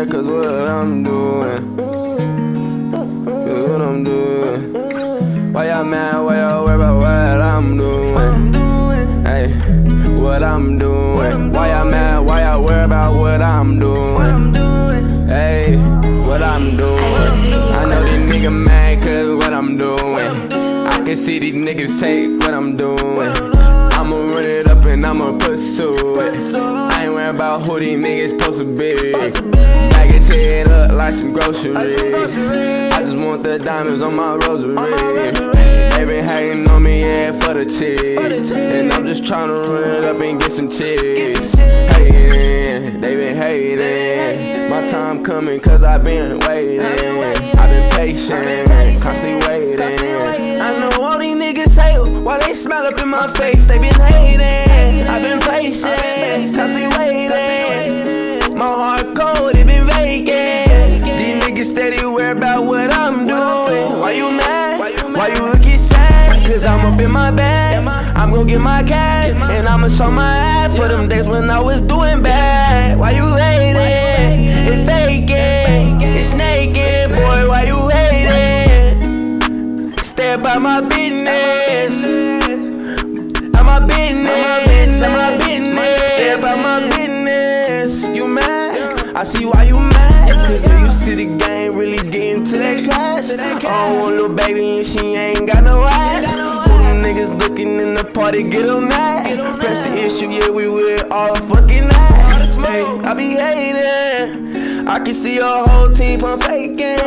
Yeah, cause what I'm doing. Cause what I'm doing. Why y'all mad? Why y'all worry about what I'm doing? Hey, what I'm doing. Why y'all mad? Why y'all worry about what I'm doing? Hey, what I'm doing. I know these niggas mad cause what I'm doing. I can see these niggas take what I'm doing. I'ma run it up and I'ma pursue it. About who these niggas supposed to be. Bag his head up like some groceries. I just want the diamonds on my rosary. They been hating on me, yeah, for the cheese. And I'm just tryna run it up and get some cheese. Hating, they been hating. My time coming cause i been waiting. i been patient, constantly waiting. I know all these niggas hate while they smile up in my face. They been hating. i been patient, Cause I'm up in my bag. I'm gon' get my cash. And I'ma show my ass for them days when I was doing bad. Why you hating? It's faking. It's naked. Boy, why you hating? Stay by my business. I'm my business. I'm my business. Stay by my business. You mad? I see why you mad. Cause do you see the game really getting to that class? I don't want little baby and she ain't got niggas in the party, get them mad. Press the issue, yeah, we with all fucking night. Hey, I be hating. I can see your whole team pump faking.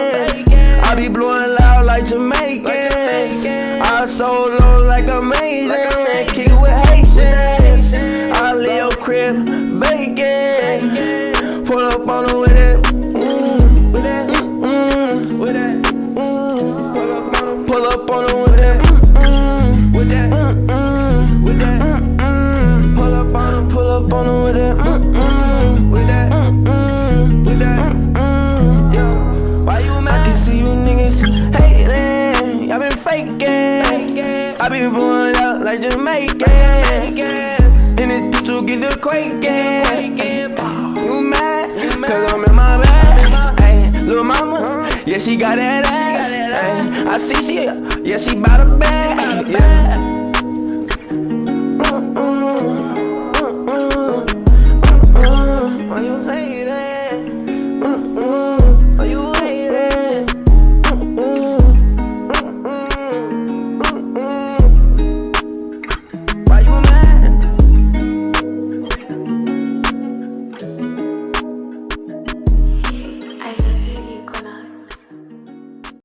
I be blowing loud like Jamaicans. I so low like amazing. Faking. I be pulling out like Jamaican. And it's to get the quaking. You mad? Cause I'm in my bag. Ay, little mama, yeah, she got that ass. Ay, I see she, yeah, she bout a bag. Yeah.